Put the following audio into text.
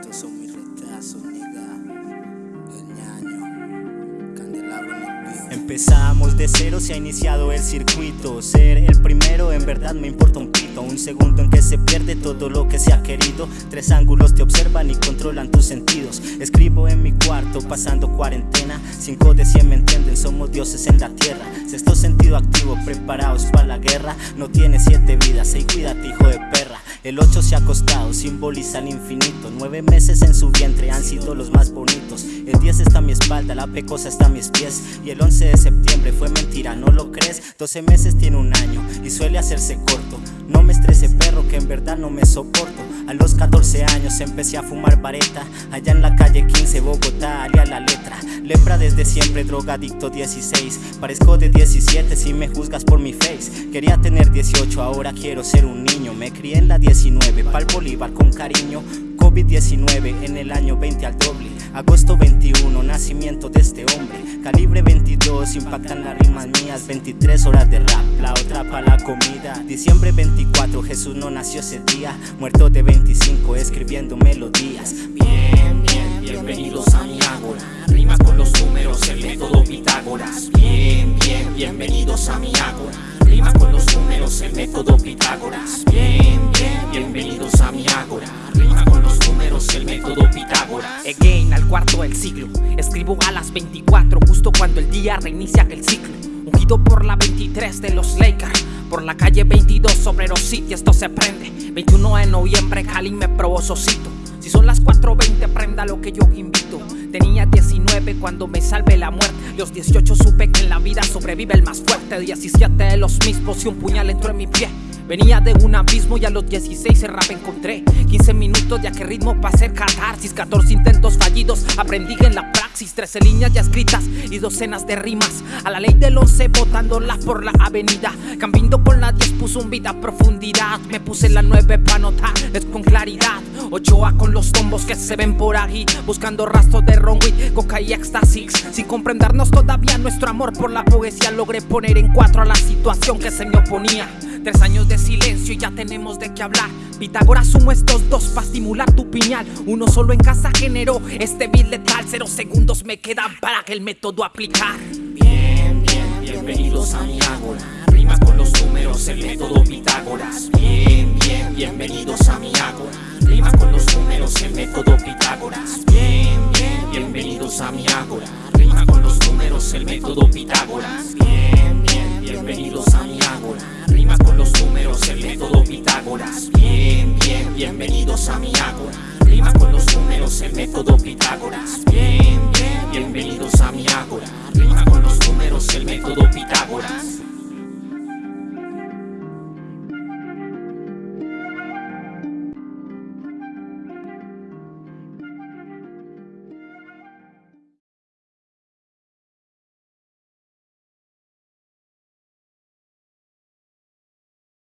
Estos son mis retazos, nigga. El ñaño. Empezamos de cero, se ha iniciado el circuito. Ser el primero en verdad me importa un pito. Un segundo en que se pierde todo lo que se ha querido. Tres ángulos te observan y controlan tus sentidos. Escribo en mi cuarto, pasando cuarentena. Cinco de cien me entienden, somos dioses en la tierra. Sexto sentido activo, preparados para la guerra. No tiene siete vidas, y cuídate, hijo. El 8 se ha acostado, simboliza el infinito. Nueve meses en su vientre han sido los más bonitos. El 10 está a mi espalda, la pecosa está a mis pies. Y el 11 de septiembre fue mentira, ¿no lo crees? 12 meses tiene un año y suele hacerse corto. No me estrese perro que en verdad no me soporto A los 14 años empecé a fumar vareta. Allá en la calle 15 Bogotá, a la letra. Lepra desde siempre, drogadicto 16 Parezco de 17 si me juzgas por mi face. Quería tener 18, ahora quiero ser un niño. Me crié en la 19, pa'l Bolívar con cariño. COVID-19 en el año 21, nacimiento de este hombre. Calibre 22, impactan las rimas mías. 23 horas de rap, la otra pa' la comida. Diciembre 24, Jesús no nació ese día. Muerto de 25, escribiendo melodías. Bien, bien, bienvenidos a mi ágora Rima con los números, el método Pitágoras. Bien, bien, bienvenidos a mi ágora Rima con los números, el método Pitágoras. Bien, bien, bienvenidos a mi ágora Rima con los números, el método Pitágoras. Again, cuarto del siglo. Escribo a las 24, justo cuando el día reinicia el ciclo. Ungido por la 23 de los Lakers Por la calle 22 sobre los sitios esto se prende. 21 de noviembre Cali me probó Sosito. Si son las 4.20 prenda lo que yo invito. Tenía 19 cuando me salve la muerte. Los 18 supe que en la vida sobrevive el más fuerte. 17 de los mismos y un puñal entró en mi pie Venía de un abismo y a los 16 el rap encontré. 15 minutos de a qué ritmo para hacer catarsis. 14 intentos fallidos, aprendí en la praxis. 13 líneas ya escritas y docenas de rimas. A la ley del 11 botándola por la avenida. Cambiando con la 10 puso un vida a profundidad. Me puse la 9 para notar, es con claridad. Ochoa con los tombos que se ven por ahí. Buscando rastros de ronwit, coca y éxtasis. Sin comprendernos todavía nuestro amor por la poesía Logré poner en cuatro a la situación que se me oponía Tres años de silencio y ya tenemos de qué hablar. Pitágoras sumo estos dos para estimular tu piñal. Uno solo en casa generó este beat letal Cero segundos me quedan para el método aplicar. Bien, bien, bienvenidos a mi ágora. Rima con los números, el método Pitágoras. Bien, bien, bienvenidos a mi ágora. Rima con los números, el método Pitágoras. Bien, bien, bienvenidos a mi ágora. Rima con los números, el método Pitágoras método Pitágoras. Bien, bien, bienvenidos a mi ágora. Rima con los números, el método Pitágoras. Bien, bien, bienvenidos a mi ágora. Rima con los números, el método Pitágoras